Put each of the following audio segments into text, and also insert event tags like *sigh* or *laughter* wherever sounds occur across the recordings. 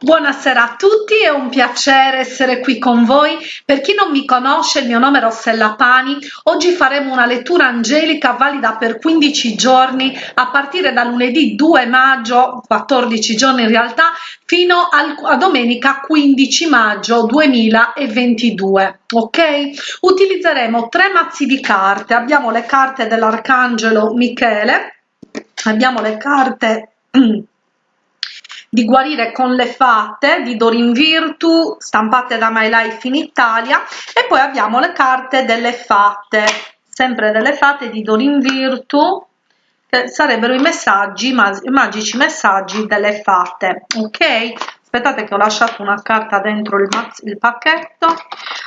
Buonasera a tutti, è un piacere essere qui con voi. Per chi non mi conosce, il mio nome è Rossella Pani. Oggi faremo una lettura angelica valida per 15 giorni a partire da lunedì 2 maggio, 14 giorni in realtà, fino a domenica 15 maggio 2022. Ok? Utilizzeremo tre mazzi di carte. Abbiamo le carte dell'Arcangelo Michele, abbiamo le carte *clears throat* di guarire con le fatte di Dorin Virtu stampate da My Life in Italia e poi abbiamo le carte delle fatte sempre delle fatte di Dorin Virtu che sarebbero i messaggi magici messaggi delle fatte ok aspettate che ho lasciato una carta dentro il, il pacchetto.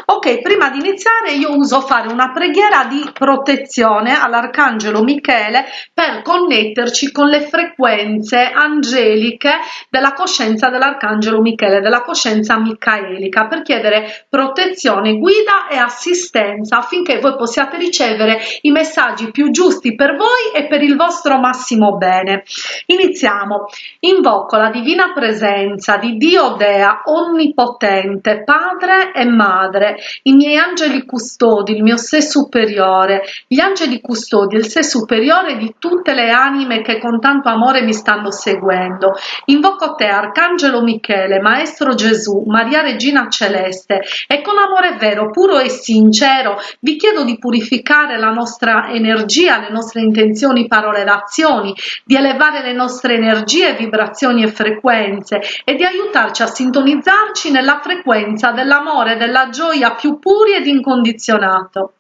Ok prima di iniziare io uso fare una preghiera di protezione all'arcangelo michele per connetterci con le frequenze angeliche della coscienza dell'arcangelo michele della coscienza micaelica per chiedere protezione guida e assistenza affinché voi possiate ricevere i messaggi più giusti per voi e per il vostro massimo bene. Iniziamo. Invoco la divina presenza di Dio Dea onnipotente, padre e madre, i miei angeli custodi, il mio sé superiore, gli angeli custodi, il sé superiore di tutte le anime che con tanto amore mi stanno seguendo. Invoco te, Arcangelo Michele, Maestro Gesù, Maria Regina Celeste, e con amore vero, puro e sincero vi chiedo di purificare la nostra energia, le nostre intenzioni, parole ed azioni, di elevare le nostre energie, vibrazioni e frequenze e di aiutare aiutarci a sintonizzarci nella frequenza dell'amore e della gioia più puri ed incondizionato.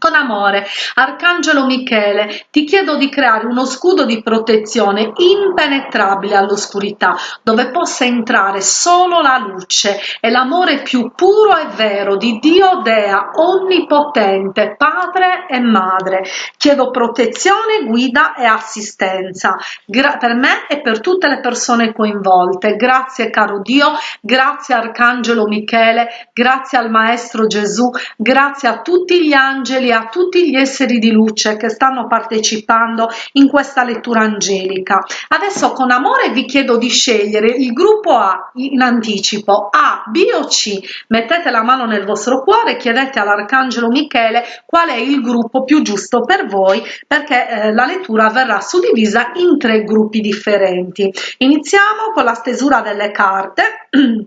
Con amore, Arcangelo Michele, ti chiedo di creare uno scudo di protezione impenetrabile all'oscurità, dove possa entrare solo la luce e l'amore più puro e vero di Dio Dea, onnipotente, padre e madre. Chiedo protezione, guida e assistenza Gra per me e per tutte le persone coinvolte. Grazie caro Dio, grazie Arcangelo Michele, grazie al Maestro Gesù, grazie a tutti gli angeli e a tutti gli esseri di luce che stanno partecipando in questa lettura angelica. Adesso con amore vi chiedo di scegliere il gruppo A in anticipo, A, B o C. Mettete la mano nel vostro cuore, chiedete all'Arcangelo Michele qual è il gruppo più giusto per voi perché eh, la lettura verrà suddivisa in tre gruppi differenti. Iniziamo con la stesura delle carte. *clears throat*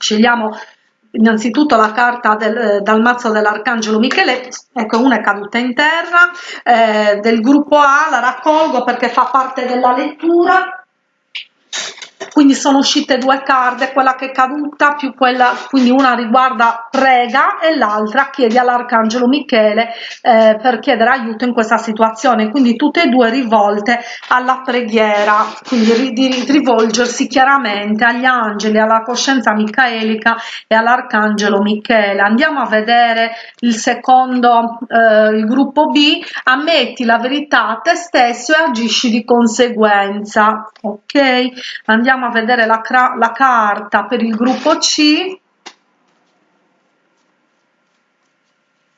Scegliamo innanzitutto la carta del, dal mazzo dell'arcangelo Michele ecco una è caduta in terra eh, del gruppo A la raccolgo perché fa parte della lettura quindi sono uscite due carte quella che è caduta più quella quindi una riguarda prega e l'altra chiede all'arcangelo michele eh, per chiedere aiuto in questa situazione. Quindi tutte e due rivolte alla preghiera quindi di rivolgersi chiaramente agli angeli alla coscienza micaelica e all'arcangelo michele. Andiamo a vedere il secondo eh, il gruppo b. Ammetti la verità a te stesso e agisci di conseguenza. Ok? Andiamo andiamo a vedere la, la carta per il gruppo C.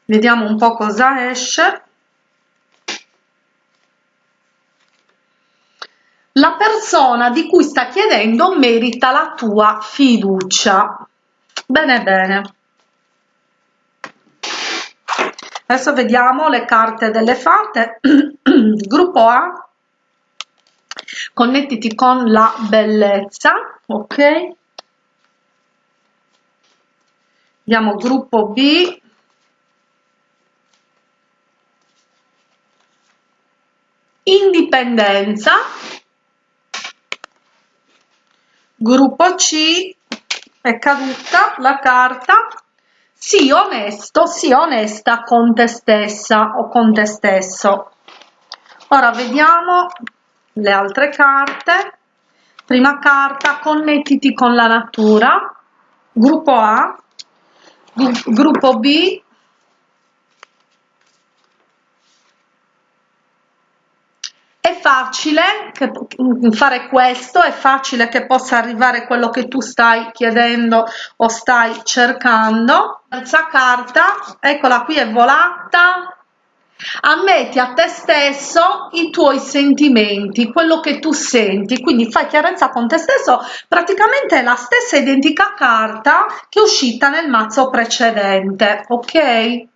Vediamo un po' cosa esce. La persona di cui sta chiedendo merita la tua fiducia. Bene bene. Adesso vediamo le carte delle fate *clears throat* gruppo A connettiti con la bellezza ok? Andiamo gruppo b. Indipendenza. Gruppo c. È caduta la carta. Sii onesto sii onesta con te stessa o con te stesso. Ora vediamo le altre carte. Prima carta connettiti con la natura. Gruppo A. Gruppo B. È facile che fare questo è facile che possa arrivare quello che tu stai chiedendo o stai cercando. Terza carta eccola qui è volata ammetti a te stesso i tuoi sentimenti, quello che tu senti, quindi fai chiarezza con te stesso, praticamente è la stessa identica carta che è uscita nel mazzo precedente, ok?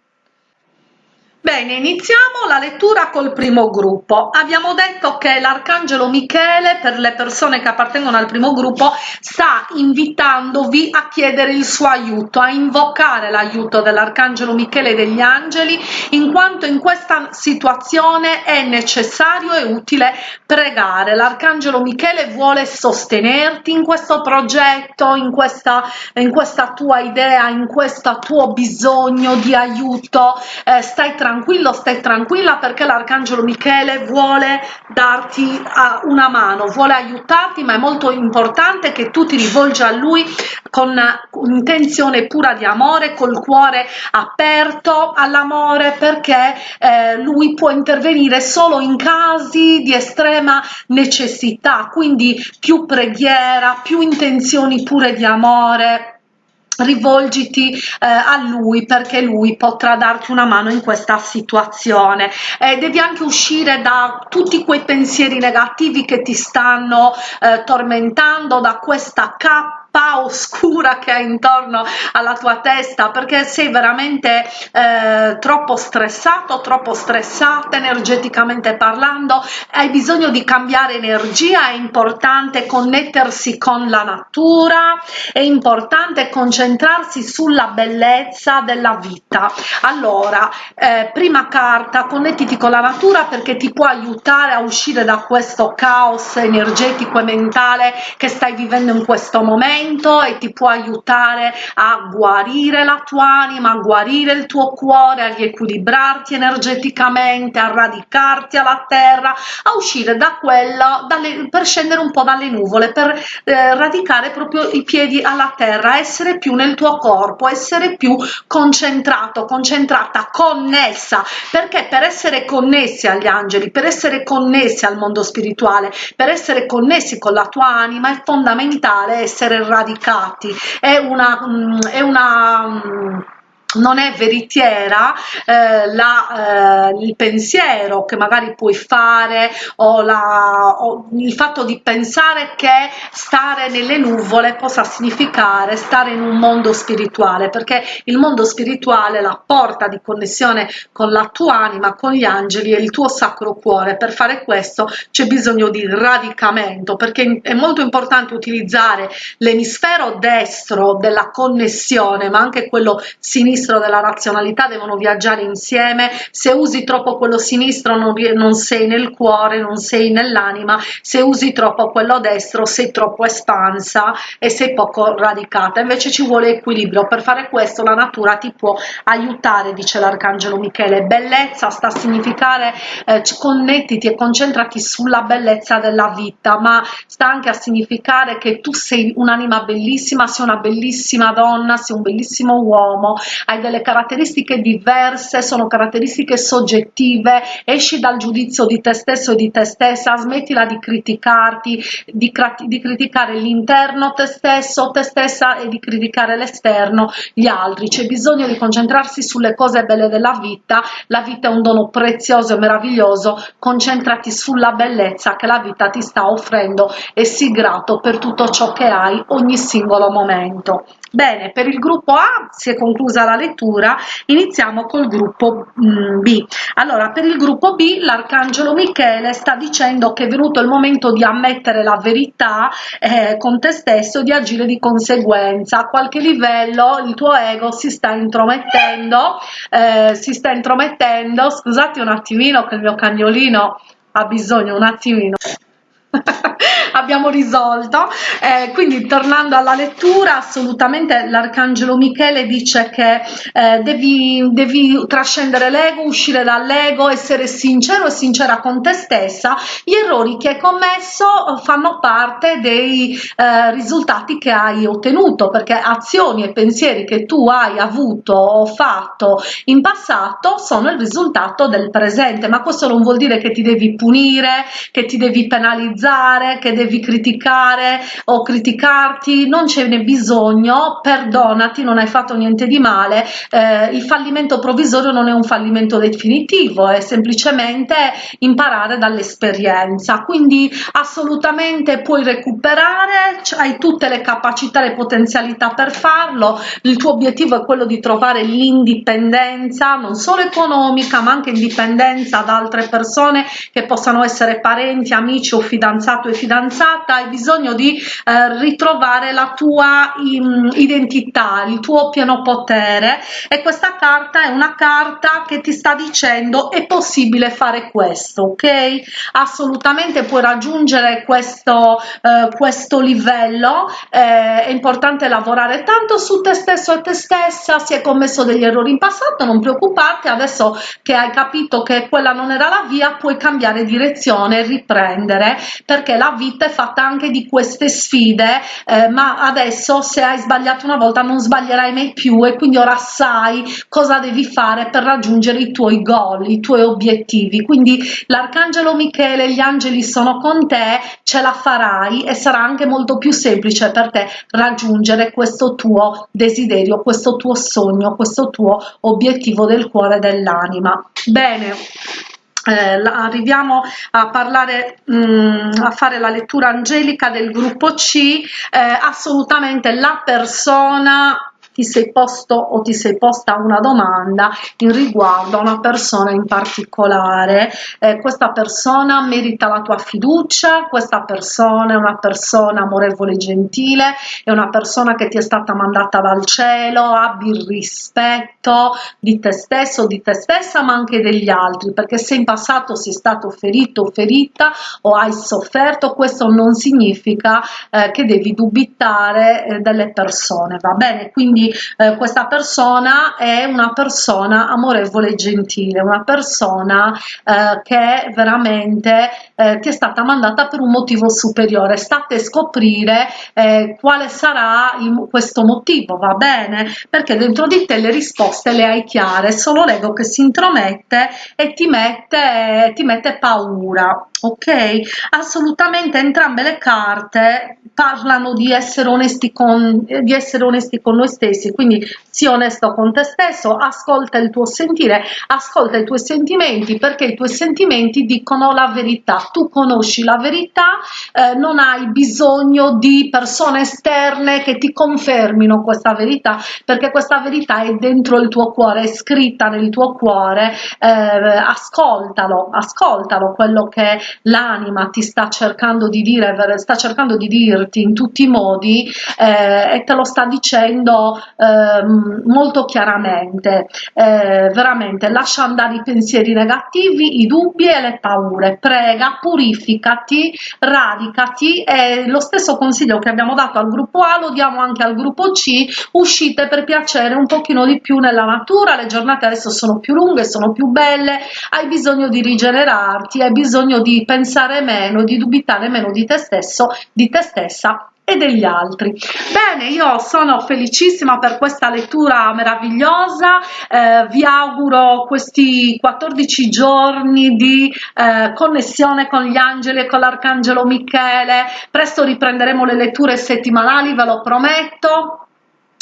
Bene, iniziamo la lettura col primo gruppo. Abbiamo detto che l'Arcangelo Michele, per le persone che appartengono al primo gruppo, sta invitandovi a chiedere il suo aiuto, a invocare l'aiuto dell'Arcangelo Michele e degli angeli, in quanto in questa situazione è necessario e utile pregare. L'Arcangelo Michele vuole sostenerti in questo progetto, in questa, in questa tua idea, in questo tuo bisogno di aiuto. Eh, stai tranquillo tranquillo, stai tranquilla perché l'arcangelo Michele vuole darti uh, una mano, vuole aiutarti, ma è molto importante che tu ti rivolgi a lui con un'intenzione pura di amore, col cuore aperto all'amore, perché eh, lui può intervenire solo in casi di estrema necessità, quindi più preghiera, più intenzioni pure di amore rivolgiti eh, a lui perché lui potrà darti una mano in questa situazione. Eh, devi anche uscire da tutti quei pensieri negativi che ti stanno eh, tormentando da questa cappa oscura che hai intorno alla tua testa perché sei veramente eh, troppo stressato troppo stressata energeticamente parlando. Hai bisogno di cambiare energia è importante connettersi con la natura è importante concentrarsi sulla bellezza della vita. Allora eh, prima carta connettiti con la natura perché ti può aiutare a uscire da questo caos energetico e mentale che stai vivendo in questo momento momento e ti può aiutare a guarire la tua anima, a guarire il tuo cuore, a riequilibrarti energeticamente, a radicarti alla terra, a uscire da quello, dalle, per scendere un po' dalle nuvole, per eh, radicare proprio i piedi alla terra, essere più nel tuo corpo, essere più concentrato, concentrata, connessa, perché per essere connessi agli angeli, per essere connessi al mondo spirituale, per essere connessi con la tua anima è fondamentale essere radicati, è una, mm, è una mm, non è veritiera eh, la, eh, il pensiero che magari puoi fare o, la, o, il fatto di pensare che stare nelle nuvole possa significare stare in un mondo spirituale perché il mondo spirituale la porta di connessione con la tua anima con gli angeli e il tuo sacro cuore. Per fare questo c'è bisogno di radicamento perché è molto importante utilizzare l'emisfero destro della connessione ma anche quello sinistro sinistro della razionalità devono viaggiare insieme. Se usi troppo quello sinistro non, non sei nel cuore non sei nell'anima. Se usi troppo quello destro sei troppo espansa e sei poco radicata. Invece ci vuole equilibrio. Per fare questo la natura ti può aiutare dice l'arcangelo michele. Bellezza sta a significare eh, connettiti e concentrati sulla bellezza della vita ma sta anche a significare che tu sei un'anima bellissima sei una bellissima donna sei un bellissimo uomo hai delle caratteristiche diverse, sono caratteristiche soggettive, esci dal giudizio di te stesso e di te stessa, smettila di criticarti, di, di criticare l'interno te stesso, te stessa e di criticare l'esterno, gli altri. C'è bisogno di concentrarsi sulle cose belle della vita, la vita è un dono prezioso e meraviglioso, concentrati sulla bellezza che la vita ti sta offrendo e sii grato per tutto ciò che hai ogni singolo momento. Bene, per il gruppo A si è conclusa la lettura, iniziamo col gruppo mm, B. Allora, per il gruppo B l'arcangelo Michele sta dicendo che è venuto il momento di ammettere la verità eh, con te stesso e di agire di conseguenza. A qualche livello il tuo ego si sta intromettendo, eh, si sta intromettendo, scusate un attimino che il mio cagnolino ha bisogno un attimino *laughs* abbiamo risolto. Eh, quindi tornando alla lettura assolutamente l'arcangelo michele dice che eh, devi, devi trascendere l'ego uscire dall'ego essere sincero e sincera con te stessa. Gli errori che hai commesso fanno parte dei eh, risultati che hai ottenuto perché azioni e pensieri che tu hai avuto o fatto in passato sono il risultato del presente. Ma questo non vuol dire che ti devi punire che ti devi penalizzare che devi criticare o criticarti non ce n'è bisogno perdonati non hai fatto niente di male. Eh, il fallimento provvisorio non è un fallimento definitivo è semplicemente imparare dall'esperienza. Quindi assolutamente puoi recuperare hai tutte le capacità e potenzialità per farlo. Il tuo obiettivo è quello di trovare l'indipendenza non solo economica ma anche indipendenza da altre persone che possano essere parenti amici o fidanzato e fidanzata hai bisogno di eh, ritrovare la tua in, identità il tuo pieno potere. E questa carta è una carta che ti sta dicendo è possibile fare questo ok? Assolutamente puoi raggiungere questo eh, questo livello. Eh, è importante lavorare tanto su te stesso e te stessa. Si è commesso degli errori in passato non preoccuparti. Adesso che hai capito che quella non era la via puoi cambiare direzione e riprendere perché la vita è fatta anche di queste sfide eh, ma adesso se hai sbagliato una volta non sbaglierai mai più e quindi ora sai cosa devi fare per raggiungere i tuoi goal i tuoi obiettivi. Quindi l'arcangelo michele gli angeli sono con te ce la farai e sarà anche molto più semplice per te raggiungere questo tuo desiderio questo tuo sogno questo tuo obiettivo del cuore dell'anima. Bene eh, arriviamo a parlare mh, mm, a fare la lettura angelica del gruppo C. Eh, assolutamente la persona ti sei posto o ti sei posta una domanda in riguardo a una persona in particolare. Eh, questa persona merita la tua fiducia questa persona è una persona amorevole e gentile è una persona che ti è stata mandata dal cielo abbi il rispetto di te stesso di te stessa ma anche degli altri perché se in passato sei stato ferito o ferita o hai sofferto questo non significa eh, che devi dubitare eh, delle persone va bene? Quindi eh, questa persona è una persona amorevole e gentile, una persona eh, che veramente eh, ti è stata mandata per un motivo superiore. State a scoprire eh, quale sarà il, questo motivo, va bene? Perché dentro di te le risposte le hai chiare, solo l'ego che si intromette e ti mette, ti mette paura ok? Assolutamente entrambe le carte parlano di essere onesti con di essere onesti con noi stessi quindi sii onesto con te stesso ascolta il tuo sentire ascolta i tuoi sentimenti perché i tuoi sentimenti dicono la verità. Tu conosci la verità eh, non hai bisogno di persone esterne che ti confermino questa verità perché questa verità è dentro il tuo cuore è scritta nel tuo cuore eh, ascoltalo ascoltalo quello che l'anima ti sta cercando di dire sta cercando di dirti in tutti i modi eh, e te lo sta dicendo eh, molto chiaramente. Eh, veramente lascia andare i pensieri negativi i dubbi e le paure. Prega purificati radicati. E lo stesso consiglio che abbiamo dato al gruppo A lo diamo anche al gruppo C. Uscite per piacere un pochino di più nella natura. Le giornate adesso sono più lunghe sono più belle. Hai bisogno di rigenerarti hai bisogno di pensare meno, di dubitare meno di te stesso, di te stessa e degli altri. Bene io sono felicissima per questa lettura meravigliosa. Eh, vi auguro questi 14 giorni di eh, connessione con gli angeli e con l'arcangelo michele. Presto riprenderemo le letture settimanali ve lo prometto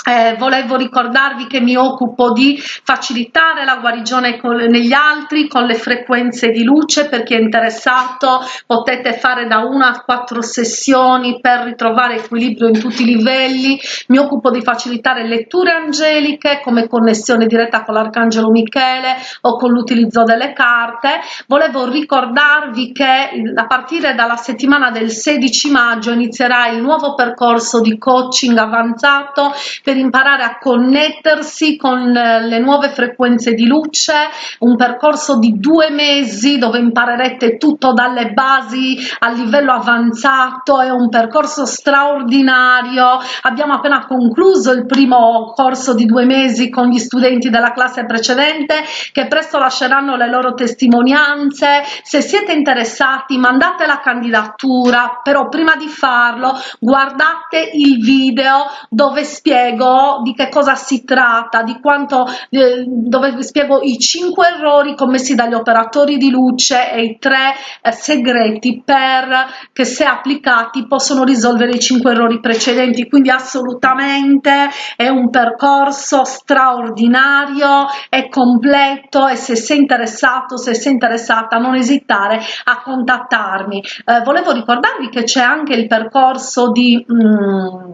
eh, volevo ricordarvi che mi occupo di facilitare la guarigione con, negli altri con le frequenze di luce per chi è interessato potete fare da una a quattro sessioni per ritrovare equilibrio in tutti i livelli. Mi occupo di facilitare letture angeliche come connessione diretta con l'arcangelo michele o con l'utilizzo delle carte. Volevo ricordarvi che a partire dalla settimana del 16 maggio inizierà il nuovo percorso di coaching avanzato per imparare a connettersi con eh, le nuove frequenze di luce un percorso di due mesi dove imparerete tutto dalle basi a livello avanzato è un percorso straordinario. Abbiamo appena concluso il primo corso di due mesi con gli studenti della classe precedente che presto lasceranno le loro testimonianze. Se siete interessati mandate la candidatura però prima di farlo guardate il video dove spiego spiego di che cosa si tratta, di quanto, eh, dove vi spiego i cinque errori commessi dagli operatori di luce e i tre eh, segreti per che se applicati possono risolvere i cinque errori precedenti, quindi assolutamente è un percorso straordinario, è completo e se sei interessato, se sei interessata non esitare a contattarmi. Eh, volevo ricordarvi che c'è anche il percorso di... Mm,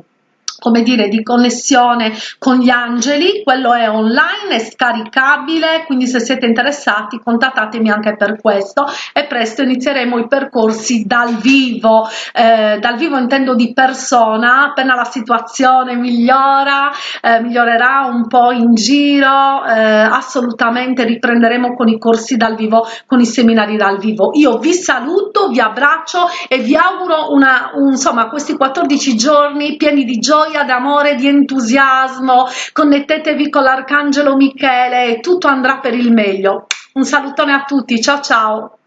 come dire, di connessione con gli angeli, quello è online, è scaricabile, quindi se siete interessati contattatemi anche per questo e presto inizieremo i percorsi dal vivo, eh, dal vivo intendo di persona, appena la situazione migliora, eh, migliorerà un po' in giro, eh, assolutamente riprenderemo con i corsi dal vivo, con i seminari dal vivo. Io vi saluto, vi abbraccio e vi auguro una, un, insomma, questi 14 giorni pieni di gioia gioia, d'amore, di entusiasmo, connettetevi con l'Arcangelo Michele e tutto andrà per il meglio. Un salutone a tutti, ciao ciao!